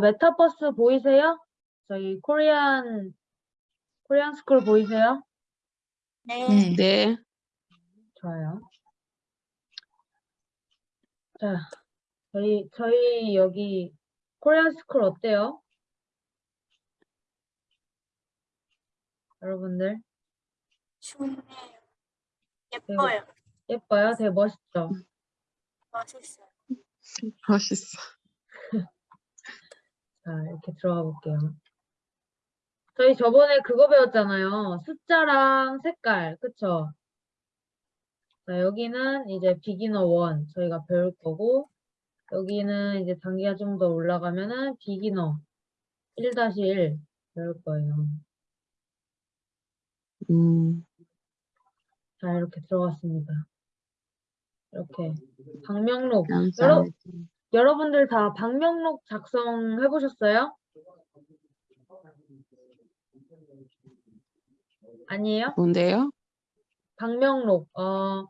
메타버스 보이세요? 저희 Korean Korean school 보이세요? 네. 네. 좋아요. 자, 저희 저희 여기 Korean school 어때요? 여러분들 좋네요. 예뻐요. 예뻐요? 되게 멋있죠? 멋있어요. 멋있어. 자, 이렇게 들어가 볼게요. 저희 저번에 그거 배웠잖아요. 숫자랑 색깔, 그쵸? 자, 여기는 이제 비기너 1 저희가 배울 거고, 여기는 이제 단계가 좀 더 올라가면은 비기너 1-1 배울 거예요. 음, 자, 이렇게 들어갔습니다. 이렇게. 방명록. 감사합니다. 여러, 여러분들 다 방명록 작성해 보셨어요? 아니에요? 뭔데요? 방명록. 어,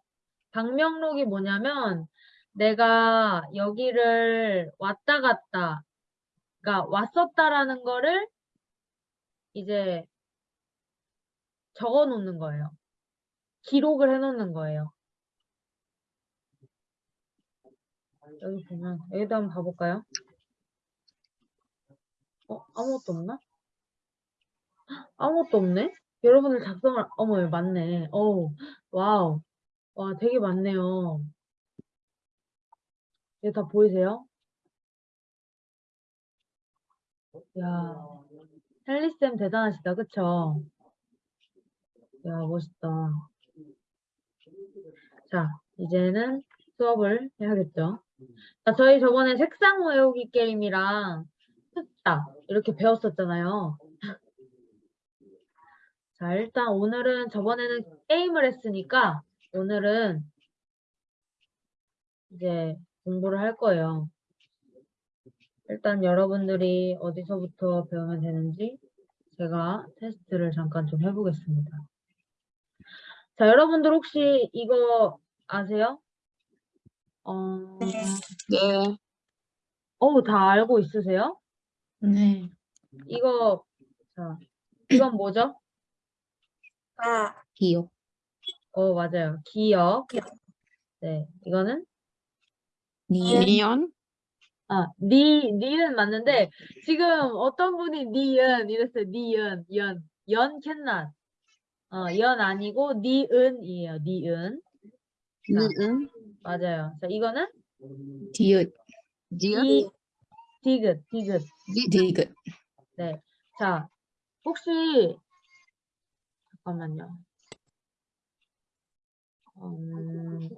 방명록이 뭐냐면 내가 여기를 왔다 갔다, 그러니까 왔었다라는 거를 이제 적어 놓는 거예요. 기록을 해 놓는 거예요. 여기 보면 여기도 한번 봐볼까요? 어, 아무것도 없나? 헉, 아무것도 없네? 여러분들 작성을, 어머, 맞네. 어우, 와우. 와, 되게 많네요. 이거 다 보이세요? 야, 헬리쌤 대단하시다, 그쵸? 야, 멋있다. 자, 이제는 수업을 해야겠죠. 자, 저희 저번에 색상 외우기 게임이랑 숫자 이렇게 배웠었잖아요. 자, 일단 오늘은 저번에는 게임을 했으니까 오늘은 이제 공부를 할 거예요. 일단 여러분들이 어디서부터 배우면 되는지 제가 테스트를 잠깐 좀 해보겠습니다. 자, 여러분들 혹시 이거 아세요? 어, 네. 어우, 다 알고 있으세요? 네. 이거, 자, 이건 뭐죠? 아, 기억. 어, 맞아요. 기억. 기억. 네, 이거는, 니은. 미연? 아, 니, 니은 맞는데, 지금 어떤 분이 니은 이랬어요. 니은, 연. 연 캔낫. 어, 연 아니고, 니은이에요. 니은. 니은? 맞아요. 자, 이거는 디귿. 디귿, 디귿. 디귿. 네. 자, 혹시, 잠깐만요. 음,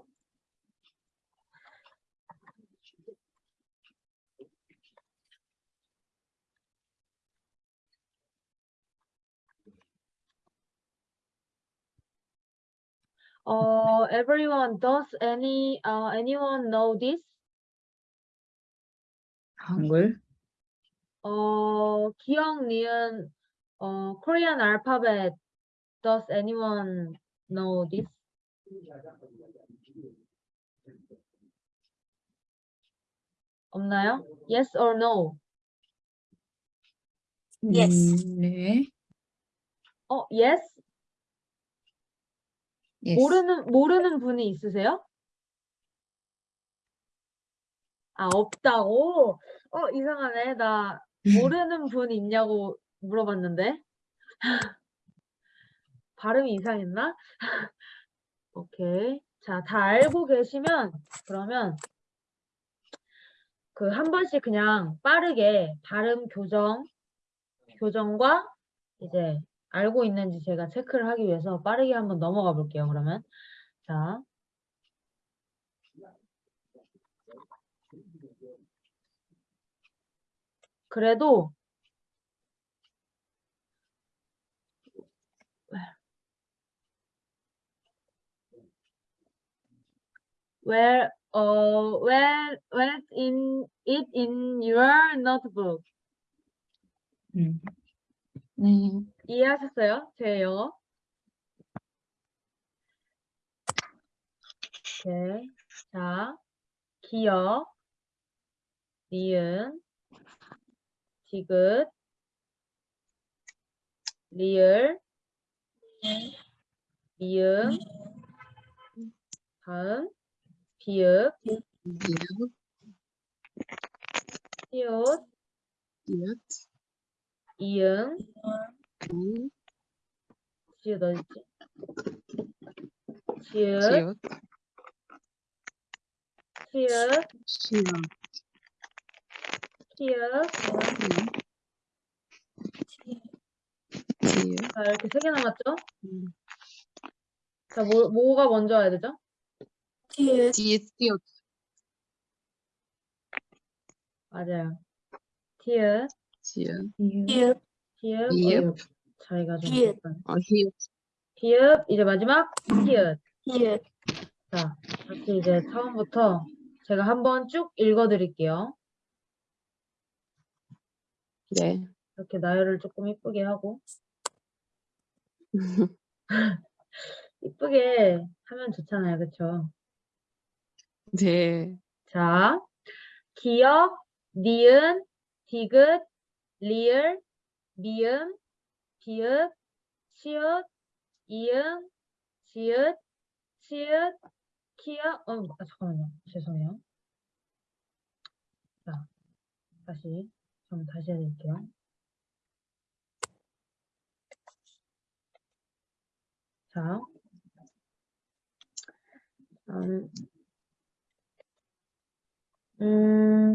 어, everyone, does any, uh, anyone know this? 한글. 어, 기억, 니은, 어, Korean alphabet. Does anyone know this? 없나요? Yes or no? Yes. 음, 네. 어, yes? Yes. 모르는, 모르는 분이 있으세요? 아, 없다고? 어, 이상하네. 나 모르는 분 있냐고 물어봤는데. 발음이 이상했나? 오케이. 자, 다 알고 계시면, 그러면, 그 한 번씩 그냥 빠르게 발음 교정, 교정과 이제 알고 있는지 제가 체크를 하기 위해서 빠르게 한번 넘어가 볼게요, 그러면. 자. 그래도 where uh where where in it in your notebook 음. 네. 이해하셨어요? 제 영어? 오케이. 자, 기억, 니은, 디귿, 리을, 미음, 다음, 비읍, 시옷, 이응, 음, 지읒 어딨지? 지읒, 지읒, 시읒, 키읔. 지읒, 자, 이렇게 세 개 남았죠? 음, 자, 뭐, 뭐가 먼저 와야 되죠? 디귿, 지읒, 지읒, 맞아요. 티읕, 지읒, 비읍, 티읕, 이읒. 자기가 좀. 약간. 어, 히읗, 비읒, 이제 마지막 티읕. 디귿, 자, 다시 이제 처음부터 제가 한번 쭉 읽어드릴게요. 네. 이렇게 나열을 조금 이쁘게 하고. 이쁘게 하면 좋잖아요. 그쵸? 네. 자, 기역, 니은, 디귿, 리을, 미음, 비읍, 시읒, 이응, 지읒, 치읒, 키역, 어, 아, 잠깐만요. 죄송해요. 자, 다시, 좀 다시 해드릴게요. 자, 음, 음,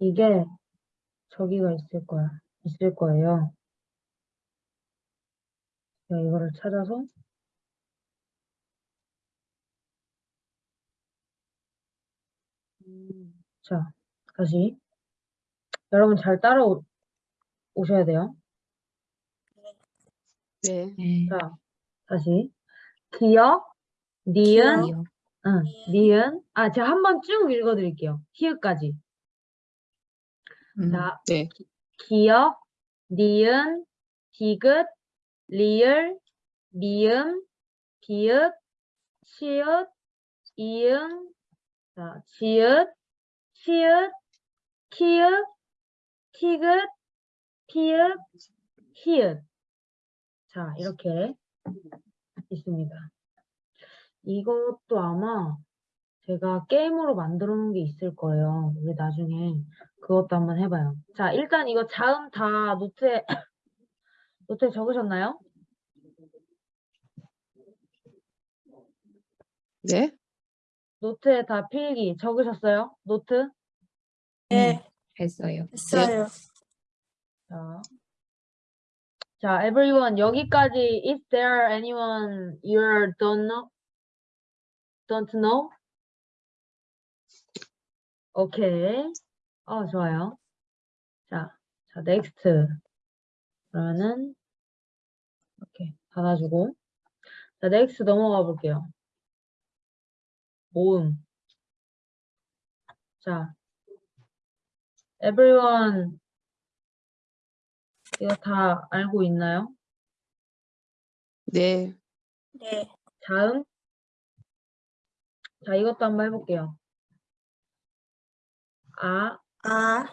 이게 저기가 있을 거야. 있을 거예요. 제가 이거를 찾아서 음, 자, 다시 여러분 잘 따라오 오셔야 돼요. 네. 네. 자, 다시 기역, 니은, 기역. 응, 니은. 니은. 아, 제가 한번 쭉 읽어드릴게요. 히읗까지. 음, 자, 네. 기역, 니은, 디귿, 리을, 미음, 비읍, 시읒, 이응, 자, 지읒, 시읒, 키읔, 티귿, 피읍, 히읗. 자, 이렇게 있습니다. 이것도 아마 제가 게임으로 만들어 놓은 게 있을 거예요. 우리 나중에 그것도 한번 해봐요. 자, 일단 이거 자음 다 노트에, 노트에 적으셨나요? 네. 노트에 다 필기 적으셨어요? 노트? 네, 했어요. 했어요. 자, 자, everyone 여기까지 is there anyone you don't know? Don't know? 오케이. 어, 좋아요. 자, 자, next. 그러면은 이렇게 닫아주고 자, next 넘어가 볼게요. 모음. 자, everyone 이거 다 알고 있나요? 네. 네, 자음. 자, 이것도 한번 해볼게요. 아, 아,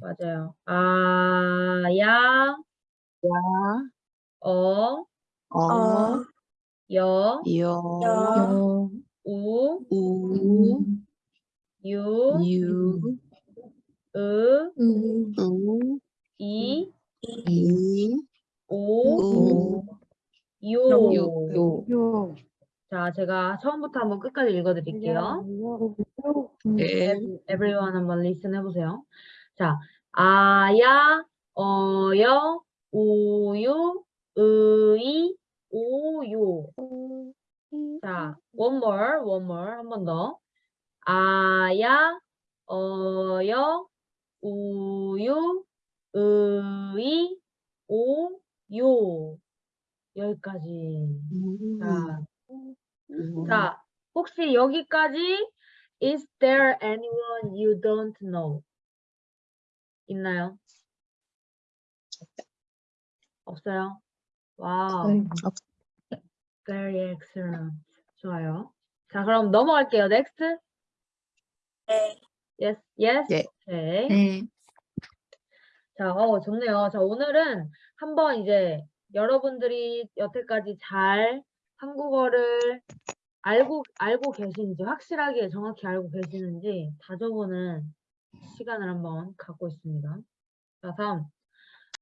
맞아요. 아, 야, 야, 어, 어, 어, 여, 여, 여, 요, 우, 우, 음, 유, 유, 으, 우, 우, 이, 이, 이, 오, 우, 요. 요, 요, 자, 제가 처음부터 한번 끝까지 읽어드릴게요. 네. Ev- everyone 한번 listen 해보세요. 자, 아야, 어여, 우유, 의이, 오요. 자, one more, one more, 한 번 더. 아야, 어여, 우유, 의이, 오요. 여기까지. 음, 자, 음. 자, 혹시 여기까지 is there anyone you don't know? 있나요? 없어요? 와우. 어이, Very excellent. 좋아요. 자, 그럼 넘어갈게요. Next. 네. Yes, yes. 예. 오케이. 네. 자, 어, 좋네요. 자, 오늘은 한번 이제 여러분들이 여태까지 잘 한국어를 알고, 알고 계신지, 확실하게 정확히 알고 계시는지 다져보는 시간을 한번 갖고 있습니다. 자, 다음.